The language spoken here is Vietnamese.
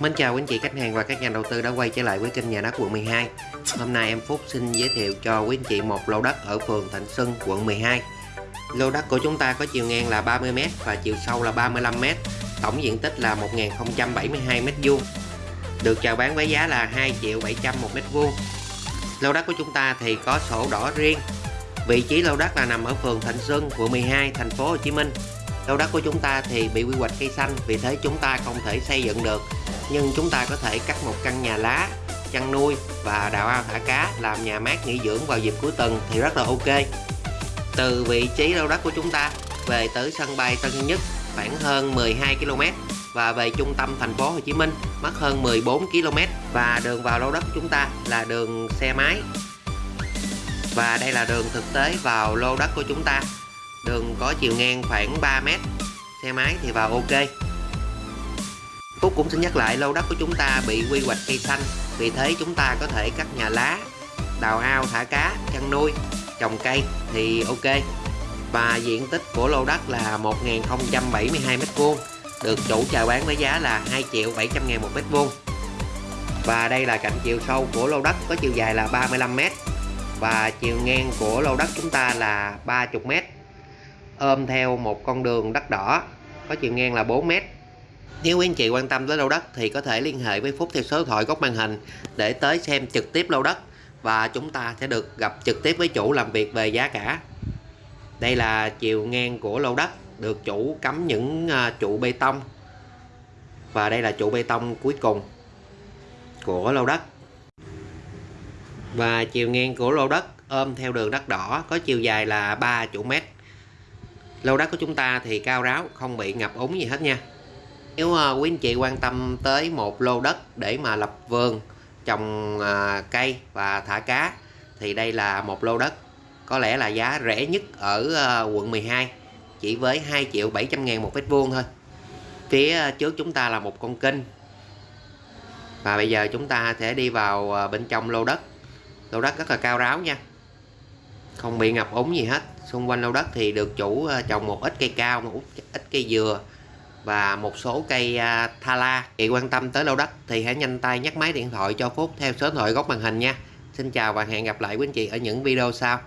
Mến chào quý anh chị khách hàng và các nhà đầu tư đã quay trở lại với kênh nhà đất quận 12 Hôm nay em Phúc xin giới thiệu cho quý anh chị một lô đất ở phường Thạnh Xuân quận 12 Lô đất của chúng ta có chiều ngang là 30m và chiều sâu là 35m Tổng diện tích là 1072m2 Được chào bán với giá là 2 triệu 700 một mét vuông. Lô đất của chúng ta thì có sổ đỏ riêng. Vị trí lô đất là nằm ở phường Thạnh Xuân, quận 12, thành phố Hồ Chí Minh. Lô đất của chúng ta thì bị quy hoạch cây xanh vì thế chúng ta không thể xây dựng được nhưng chúng ta có thể cắt một căn nhà lá, chăn nuôi và đào ao thả cá làm nhà mát nghỉ dưỡng vào dịp cuối tuần thì rất là ok. Từ vị trí lô đất của chúng ta về tới sân bay Tân Sơn Nhất khoảng hơn 12 km và về trung tâm thành phố Hồ Chí Minh mất hơn 14 km và đường vào lô đất của chúng ta là đường xe máy. Và đây là đường thực tế vào lô đất của chúng ta. Đường có chiều ngang khoảng 3m xe máy thì vào ok. Phúc cũng xin nhắc lại, lô đất của chúng ta bị quy hoạch cây xanh. Vì thế chúng ta có thể cắt nhà lá, đào ao, thả cá, chăn nuôi, trồng cây thì ok. Và diện tích của lô đất là 1072 m2 được chủ chào bán với giá là 2 triệu 700 ngàn một mét vuông. Và đây là cạnh chiều sâu của lô đất, có chiều dài là 35 m và chiều ngang của lô đất chúng ta là 30 m ôm theo một con đường đất đỏ, có chiều ngang là 4 mét nếu quý anh chị quan tâm tới lô đất thì có thể liên hệ với Phúc theo số điện thoại góc màn hình để tới xem trực tiếp lô đất và chúng ta sẽ được gặp trực tiếp với chủ làm việc về giá cả. Đây là chiều ngang của lô đất, được chủ cắm những à, trụ bê tông và đây là trụ bê tông cuối cùng của lô đất. Và chiều ngang của lô đất ôm theo đường đất đỏ, có chiều dài là 3 trụ mét lô đất của chúng ta thì cao ráo, không bị ngập úng gì hết nha nếu uh, quý anh chị quan tâm tới một lô đất để mà lập vườn trồng uh, cây và thả cá thì đây là một lô đất có lẽ là giá rẻ nhất ở uh, quận 12 chỉ với 2 triệu 700 ngàn một mét vuông thôi. Phía trước chúng ta là một con kênh. Và bây giờ chúng ta sẽ đi vào bên trong lô đất. Lô đất rất là cao ráo nha. Không bị ngập úng gì hết. Xung quanh lô đất thì được chủ trồng một ít cây cao một ít cây dừa và một số cây à, thala. chị quan tâm tới lô đất thì hãy nhanh tay nhắc máy điện thoại cho Phúc theo số điện thoại góc màn hình nha Xin chào và hẹn gặp lại quý anh chị ở những video sau